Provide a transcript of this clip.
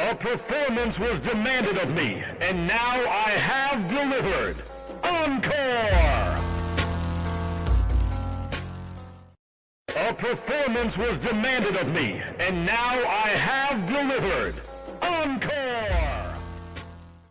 A performance was demanded of me, and now I have delivered. Encore! A performance was demanded of me, and now I have delivered. Encore!